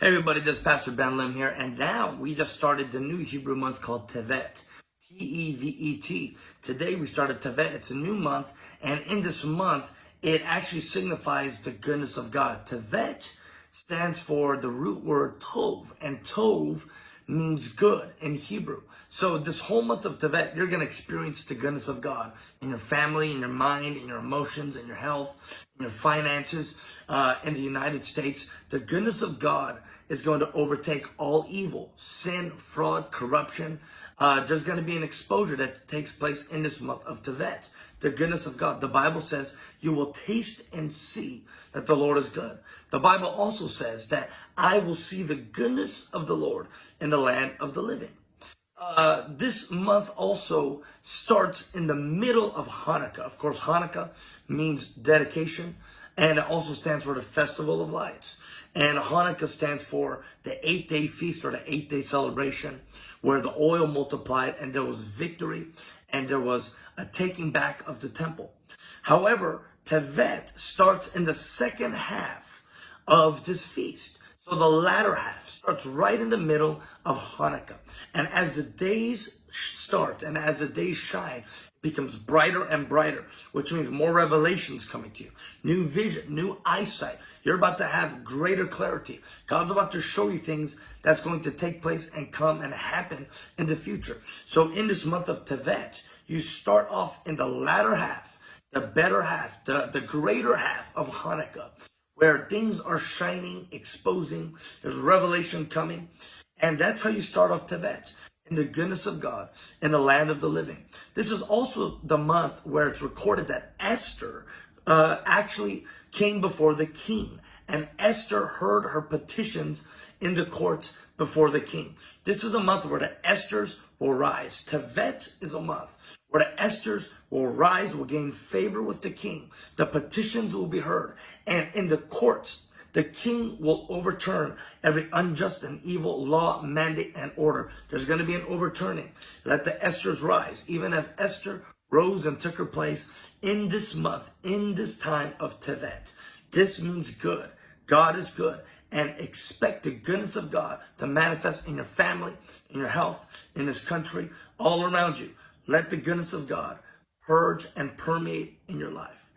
Hey everybody, this is Pastor Ben Lim here, and now we just started the new Hebrew month called Tevet. T-E-V-E-T. Today we started Tevet. It's a new month, and in this month, it actually signifies the goodness of God. Tevet stands for the root word Tov, and Tov means good in Hebrew. So this whole month of Tevet, you're going to experience the goodness of God in your family, in your mind, in your emotions, in your health, in your finances, uh, in the United States. The goodness of God is going to overtake all evil, sin, fraud, corruption. Uh, there's going to be an exposure that takes place in this month of Tevet. The goodness of God. The Bible says you will taste and see that the Lord is good. The Bible also says that I will see the goodness of the Lord in the land of the living. Uh, this month also starts in the middle of Hanukkah. Of course, Hanukkah means dedication. And it also stands for the Festival of Lights. And Hanukkah stands for the eight day feast or the eight day celebration where the oil multiplied and there was victory and there was a taking back of the temple. However, Tevet starts in the second half of this feast. So the latter half starts right in the middle of Hanukkah. And as the days start and as the days shine, it becomes brighter and brighter, which means more revelations coming to you, new vision, new eyesight. You're about to have greater clarity. God's about to show you things that's going to take place and come and happen in the future. So in this month of Tevet, you start off in the latter half, the better half, the, the greater half of Hanukkah, where things are shining, exposing, there's revelation coming. And that's how you start off Tevet in the goodness of God in the land of the living. This is also the month where it's recorded that Esther uh, actually came before the king and Esther heard her petitions in the courts before the king. This is a month where the Esthers will rise. Tevet is a month where the Esthers will rise, will gain favor with the king. The petitions will be heard. And in the courts, the king will overturn every unjust and evil law, mandate, and order. There's going to be an overturning. Let the Esthers rise, even as Esther rose and took her place in this month, in this time of Tevet. This means good. God is good. And expect the goodness of God to manifest in your family, in your health, in this country, all around you. Let the goodness of God purge and permeate in your life.